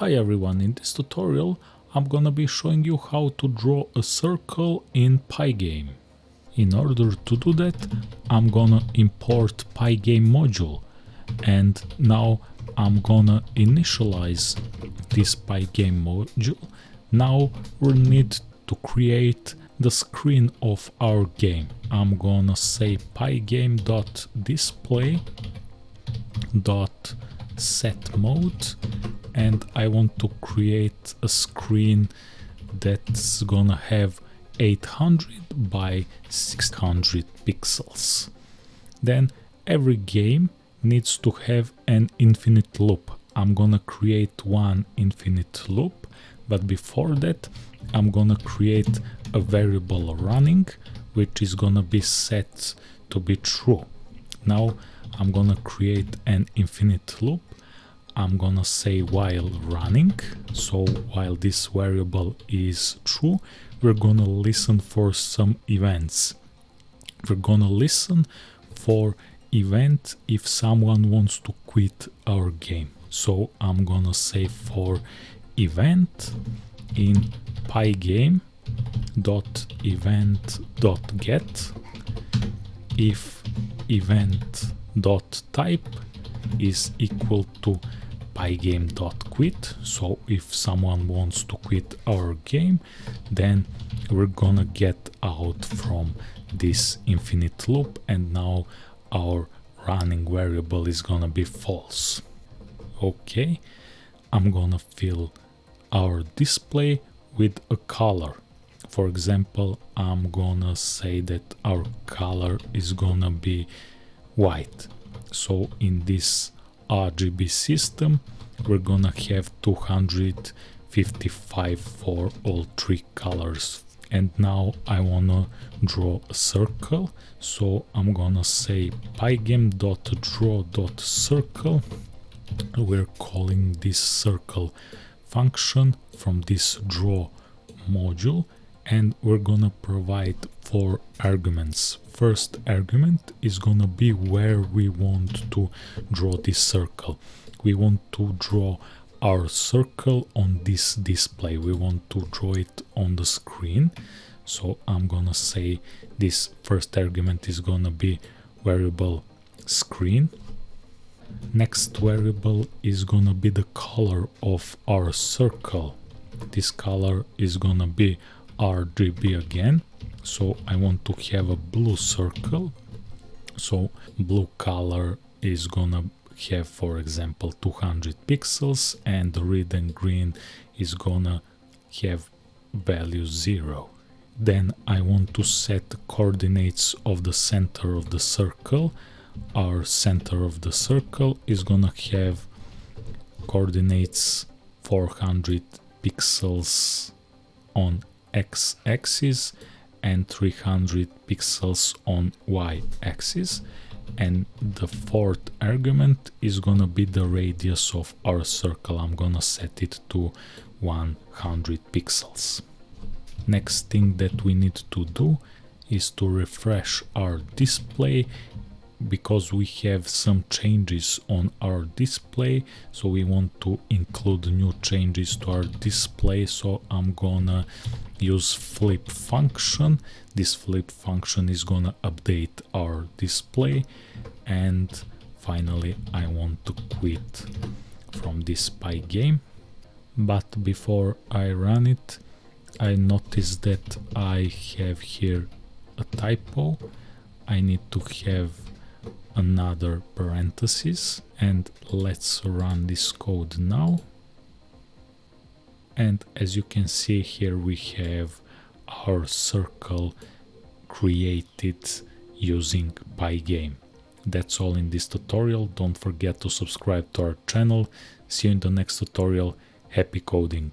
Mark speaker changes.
Speaker 1: Hi everyone, in this tutorial I'm gonna be showing you how to draw a circle in Pygame. In order to do that I'm gonna import Pygame module and now I'm gonna initialize this Pygame module. Now we need to create the screen of our game. I'm gonna say pygame.display dot set mode and I want to create a screen that's gonna have 800 by 600 pixels. Then every game needs to have an infinite loop. I'm gonna create one infinite loop, but before that I'm gonna create a variable running which is gonna be set to be true. Now I'm gonna create an infinite loop I'm gonna say while running. So while this variable is true we're gonna listen for some events. We're gonna listen for event if someone wants to quit our game. So I'm gonna say for event in pygame dot event dot get if event dot type is equal to pygame.quit so if someone wants to quit our game then we're gonna get out from this infinite loop and now our running variable is gonna be false. Okay I'm gonna fill our display with a color. For example I'm gonna say that our color is gonna be white. So in this RGB system we're gonna have 255 for all three colors. And now I wanna draw a circle so I'm gonna say pygame.draw.circle we're calling this circle function from this draw module and we're gonna provide four arguments. First argument is gonna be where we want to draw this circle. We want to draw our circle on this display. We want to draw it on the screen. So i'm gonna say this first argument is gonna be variable screen. Next variable is gonna be the color of our circle. This color is gonna be RGB again. So I want to have a blue circle. So blue color is gonna have for example 200 pixels and red and green is gonna have value 0 then I want to set the coordinates of the center of the circle. Our center of the circle is gonna have coordinates 400 pixels on x-axis and 300 pixels on y-axis. And the fourth argument is gonna be the radius of our circle. I'm gonna set it to 100 pixels. Next thing that we need to do is to refresh our display because we have some changes on our display so we want to include new changes to our display. So I'm gonna use flip function. This flip function is gonna update our display. And finally I want to quit from this Pygame but before I run it I noticed that I have here a typo. I need to have another parenthesis and let's run this code now and as you can see here we have our circle created using Pygame. That's all in this tutorial, don't forget to subscribe to our channel, see you in the next tutorial, happy coding!